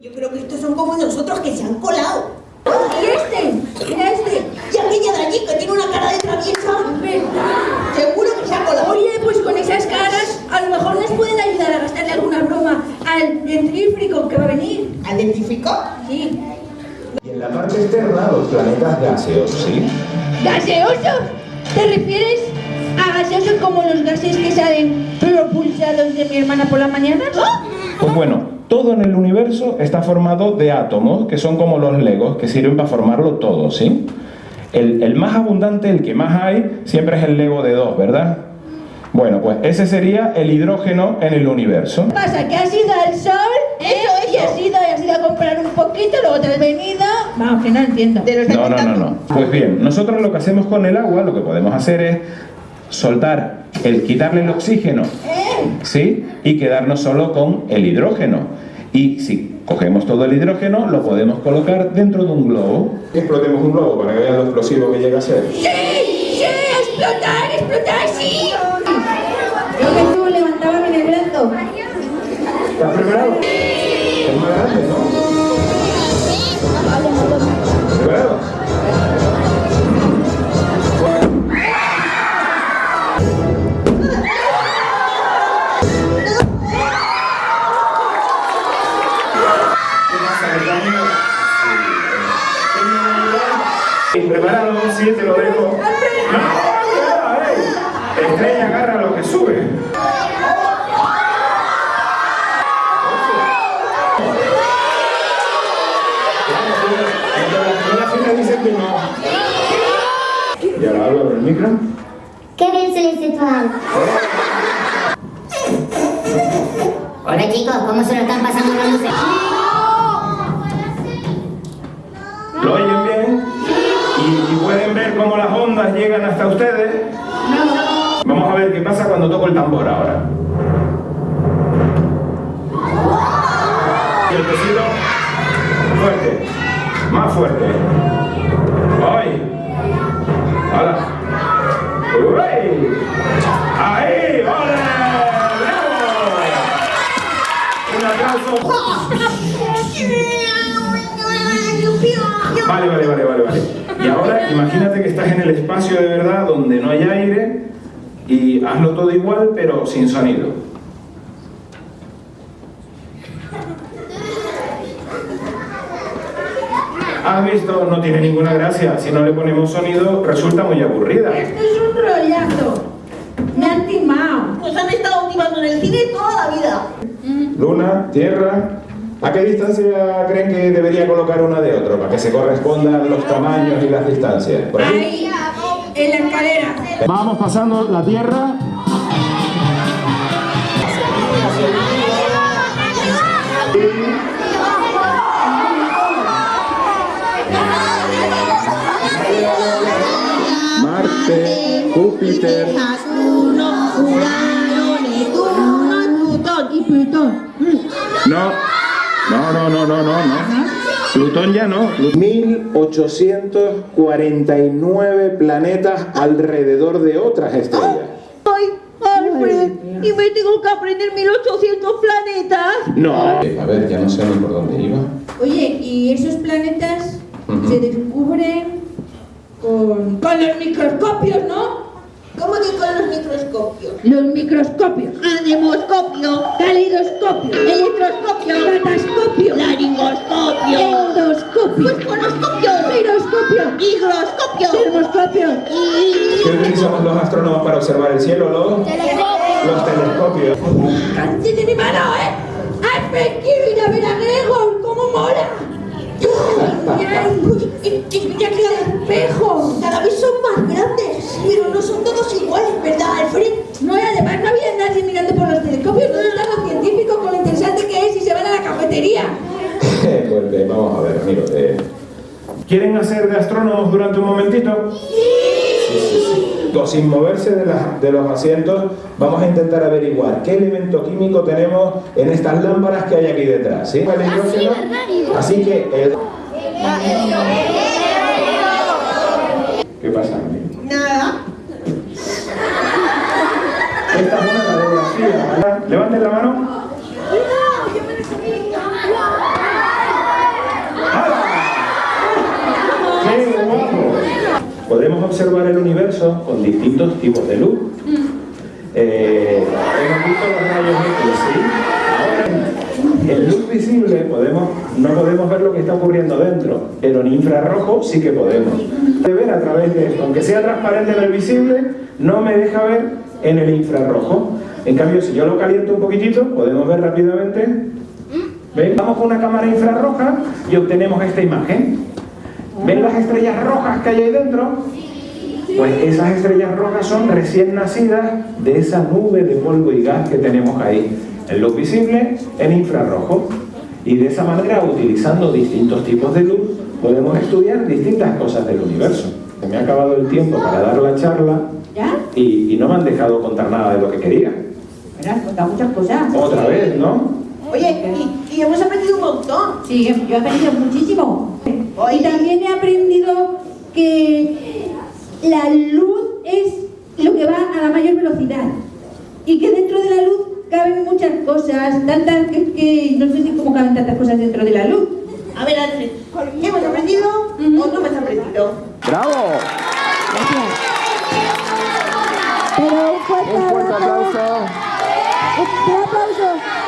Yo creo que estos son como nosotros que se han colado. ¿Y este? Mira este. Y aquella de allí que tiene una cara de traviesa. ¿Verdad? Seguro que se ha colado. Oye, pues con esas caras, a lo mejor nos pueden ayudar a gastarle alguna broma al dentífrico que va a venir. ¿Al dentífrico? Sí. Y en la parte externa, los planetas gaseosos, ¿sí? ¿Gaseosos? ¿Te refieres a gaseosos como los gases que salen propulsados de mi hermana por la mañana? Pues bueno, todo en el universo está formado de átomos, que son como los legos, que sirven para formarlo todo, ¿sí? El, el más abundante, el que más hay, siempre es el lego de dos, ¿verdad? Bueno, pues ese sería el hidrógeno en el universo. ¿Qué pasa? ¿Que has ido al sol? Eso, Y has ido, y has ido a comprar un poquito, luego te has venido... Vamos, que no entiendo. No, no, no, no. Pues bien, nosotros lo que hacemos con el agua, lo que podemos hacer es soltar, el quitarle el oxígeno, ¿sí? Y quedarnos solo con el hidrógeno. Y si cogemos todo el hidrógeno, lo podemos colocar dentro de un globo. Explotemos un globo para que vean lo explosivo que llega a ser. ¡Sí! ¡Sí! ¡Explotar! ¡Explotar! ¡Sí! Creo que tú levantabas en el brazo. ¿Estás preparado? Es más grande, ¿no? ¿Preparado? ¿Preparado? Sí, te lo dejo. ¡No! Estrella agarra lo que sube. En la fila dicen que no. ¿Y ahora hablo el micro? ¡Qué bien se les sexual! Hola chicos, ¿cómo se lo están pasando las luces? ¿Lo oyen bien? ¿Y, y llegan hasta ustedes? Vamos a ver qué pasa cuando toco el tambor ahora. Y el fuerte, más fuerte. ¡Ay! ¡Hala! ¡Uy! ¡Ahí! ¡Ole! Un aplauso. Vale, vale, vale, vale, vale. Y ahora imagínate que estás en el espacio de verdad donde no hay aire y hazlo todo igual pero sin sonido. ¿Has visto? No tiene ninguna gracia. Si no le ponemos sonido resulta muy aburrida. Esto es un rollazo. Me han timado. Nos han estado timando en el cine toda la vida. Luna, Tierra. ¿A qué distancia creen que debería colocar una de otra para que se correspondan los tamaños y las distancias? ¿Por aquí? Ahí, en la escalera. Vamos pasando la Tierra. Marte, Júpiter. Saturno, Urano, Neptuno, Plutón y Plutón. No, no, no, no, no, no, no. Plutón ya no. 1849 planetas alrededor de otras estrellas. Ay, Alfred, ¿y me tengo que aprender 1800 planetas? No. A ver, ya no sé ni por dónde iba. Oye, ¿y esos planetas Ujú. se descubren con, con los microscopios, no? ¿Cómo que con los microscopios? Los microscopios. Anemoscopio, Calidoscopio. electroscopio, Catáscopio. laringoscopio, Endoscopio. pues conoscopio, Giroscopio. higroscopio Termoscopio. ¿Qué utilizamos los astrónomos para observar el cielo? Los, los telescopios. ¡Cante de mi mano, eh! ¡Alfred, quiero ir a ver a Gregor! ¿Cómo mola? ¡Ay, ay! ¡Mira qué espejo! Cada vez son más grandes, pero no son ¿verdad, Alfred? No, y además no había nadie mirando por los telescopios. ¿Dónde están los científicos con lo interesante que es y se van a la cafetería? Pues eh, vamos a ver, amigos. eh, ¿Quieren hacer de astrónomos durante un momentito? Sí, sí, sí. Pues, Sin moverse de, los asientos, vamos a intentar averiguar qué elemento químico tenemos en estas lámparas que hay aquí detrás. ¿sí? Así que... el- ¿Qué pasa? amigo? Nada. Esta es una radiografía. Levanten la mano. ¡Qué guapo! Podemos observar el universo con distintos tipos de luz. Eh, hemos visto los rayos X, ¿sí? Ahora, en luz visible podemos, no podemos ver lo que está ocurriendo dentro, pero en infrarrojo sí que podemos. De ver a través de, aunque sea transparente pero visible, no me deja ver en el infrarrojo. En cambio, si yo lo caliento un poquitito, podemos ver rápidamente. ¿Ven? Vamos con una cámara infrarroja y obtenemos esta imagen. ¿Ven las estrellas rojas que hay ahí dentro? Pues esas estrellas rojas son recién nacidas de esa nube de polvo y gas que tenemos ahí, en luz visible, en infrarrojo. Y de esa manera, utilizando distintos tipos de luz, podemos estudiar distintas cosas del universo. Se me ha acabado el tiempo para dar la charla ¿Ya? y, y no me han dejado contar nada de lo que quería. Bueno, has contado muchas cosas. Otra vez, ¿no? Oye, y, y hemos aprendido un montón. Sí, yo he aprendido muchísimo. Y también he aprendido que la luz es lo que va a la mayor velocidad. Y que dentro de la luz caben muchas cosas, tantas que, que no sé ni cómo caben tantas cosas dentro de la luz. A ver, Ángel, ¿hemos aprendido o no hemos aprendido? ¡Bravo! Un fuerte aplauso. Un aplauso.